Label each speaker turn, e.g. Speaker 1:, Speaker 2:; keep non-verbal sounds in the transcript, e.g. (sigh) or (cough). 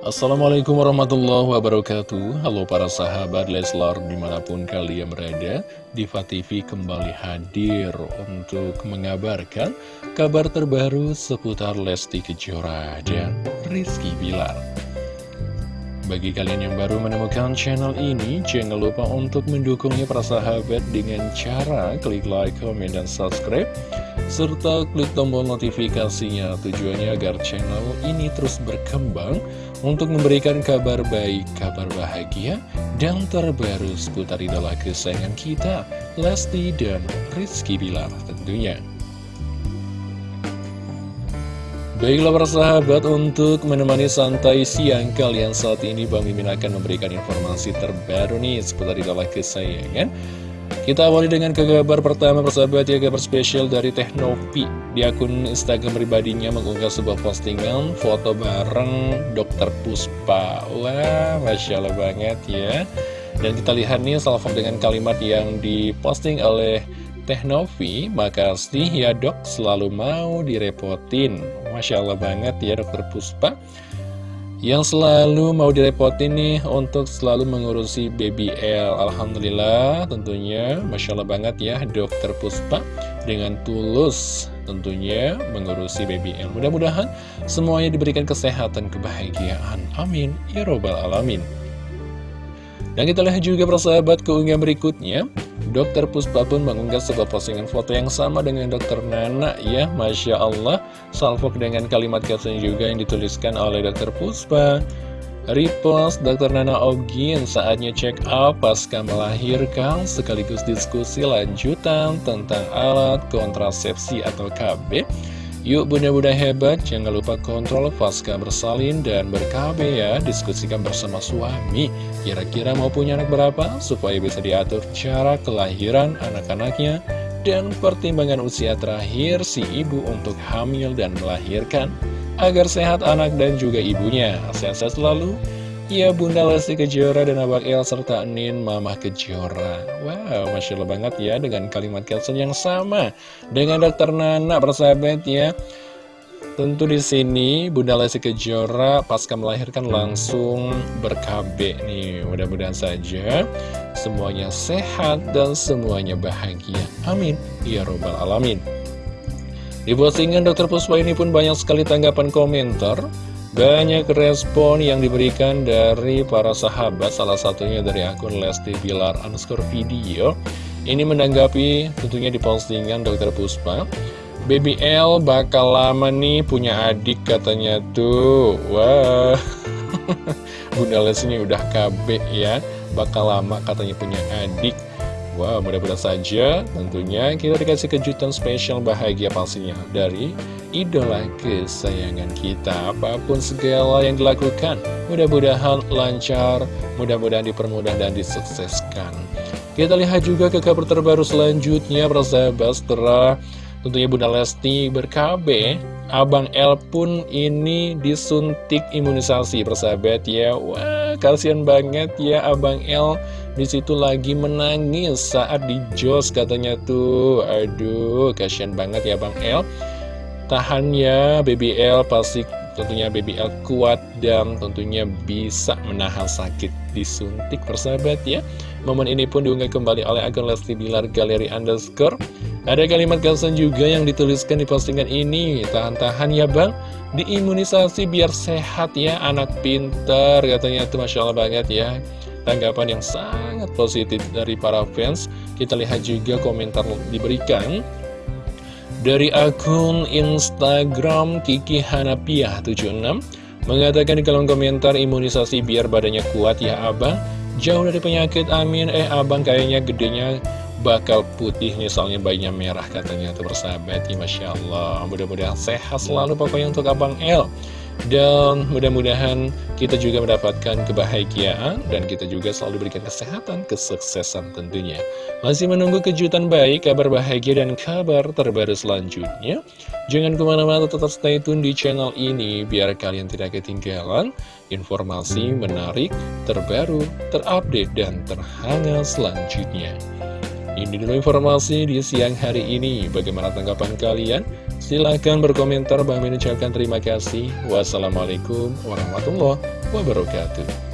Speaker 1: Assalamualaikum warahmatullahi wabarakatuh. Halo para sahabat Leslar di mana pun kalian berada Diva TV kembali hadir untuk mengabarkan kabar terbaru seputar Lesti Kejora dan Rizky Bilar. Bagi kalian yang baru menemukan channel ini, jangan lupa untuk mendukungnya para sahabat dengan cara klik like, komen, dan subscribe serta klik tombol notifikasinya tujuannya agar channel ini terus berkembang untuk memberikan kabar baik, kabar bahagia, dan terbaru seputar idola kesayangan kita, Lesti dan Rizky Bilar tentunya. Baiklah para sahabat, untuk menemani santai siang kalian saat ini Bang Mimin akan memberikan informasi terbaru nih seputar idola kesayangan kita awali dengan ke kabar pertama persahabat ya kabar spesial dari Teknopi. Di akun Instagram pribadinya mengunggah sebuah postingan foto bareng Dr. Puspa. Wah Masya Allah banget ya. Dan kita lihat nih salvo dengan kalimat yang diposting oleh Teknovi Makasih ya dok. Selalu mau direpotin. Masya Allah banget ya Dr. Puspa yang selalu mau direpotin nih untuk selalu mengurusi baby L. Alhamdulillah tentunya Masya Allah banget ya dokter Puspa dengan tulus tentunya mengurusi baby L. Mudah-mudahan semuanya diberikan kesehatan kebahagiaan. Amin. Ya robbal alamin. Dan kita lihat juga persahabat keunggahan berikutnya Dokter Puspa pun mengunggah sebuah postingan foto yang sama dengan Dokter Nana ya Masya Allah. Salvo dengan kalimat caption juga yang dituliskan oleh Dokter Puspa. Repost Dokter Nana Ogin saatnya check up pasca melahirkan sekaligus diskusi lanjutan tentang alat kontrasepsi atau KB Yuk bunda-bunda hebat, jangan lupa kontrol pasca bersalin dan ber-KB ya, diskusikan bersama suami. Kira-kira mau punya anak berapa supaya bisa diatur cara kelahiran anak-anaknya dan pertimbangan usia terakhir si ibu untuk hamil dan melahirkan agar sehat anak dan juga ibunya. Sehat-sehat selalu. Ya Bunda Lesti Kejora dan Abang El serta Nin Mama Kejora. Wow, Masya Allah banget ya dengan kalimat caption yang sama Dengan Dokter Nana persahabat ya. Tentu di sini Bunda Lesti Kejora pasca melahirkan langsung berkabe nih. Mudah-mudahan saja semuanya sehat dan semuanya bahagia. Amin. Ya Robbal Alamin. Di postingan Dokter Puspa ini pun banyak sekali tanggapan komentar banyak respon yang diberikan dari para sahabat, salah satunya dari akun Lesti Bilar underscore video. Ini menanggapi tentunya di postingan Dr. Puspa. Baby L bakal lama nih punya adik katanya tuh. Wah, (laughs) Bunda Lesti ini udah KB ya, bakal lama katanya punya adik. Wow, mudah-mudahan saja tentunya kita dikasih kejutan spesial bahagia pastinya dari idola kesayangan kita. Apa pun segala yang dilakukan, mudah-mudahan lancar, mudah-mudahan dipermudah dan disukseskan. Kita lihat juga ke kabar terbaru selanjutnya, persahabat, setelah tentunya Bunda Lesti berkabe, Abang L pun ini disuntik imunisasi, persahabat ya. Wah, kasihan banget ya Abang L. Di situ lagi menangis saat di jos katanya tuh. Aduh kasihan banget ya Bang El tahan ya BBL pasti tentunya BBL kuat dan tentunya bisa menahan sakit disuntik persahabat ya. Momen ini pun diunggah kembali oleh akun Lesti Bilar Galeri Underscore ada kalimat caption juga yang dituliskan di postingan ini. Tahan-tahan ya bang. Diimunisasi biar sehat ya anak pinter katanya tuh Masya Allah banget ya. Tanggapan yang sangat positif dari para fans. Kita lihat juga komentar diberikan. Dari akun Instagram Kiki Hanapiah 76 mengatakan di kolom komentar imunisasi biar badannya kuat ya abang. Jauh dari penyakit amin. Eh abang kayaknya gedenya bakal putih misalnya bayinya merah katanya tuh bersahabat ya Masya Allah mudah-mudahan sehat selalu pokoknya untuk abang El dan mudah-mudahan kita juga mendapatkan kebahagiaan dan kita juga selalu berikan kesehatan, kesuksesan tentunya. Masih menunggu kejutan baik, kabar bahagia dan kabar terbaru selanjutnya. Jangan ke mana-mana tetap stay tune di channel ini biar kalian tidak ketinggalan informasi menarik, terbaru, terupdate, dan terhangat selanjutnya. Ini dulu informasi di siang hari ini. Bagaimana tanggapan kalian? Silahkan berkomentar. Bang ucapkan terima kasih. Wassalamualaikum warahmatullahi wabarakatuh.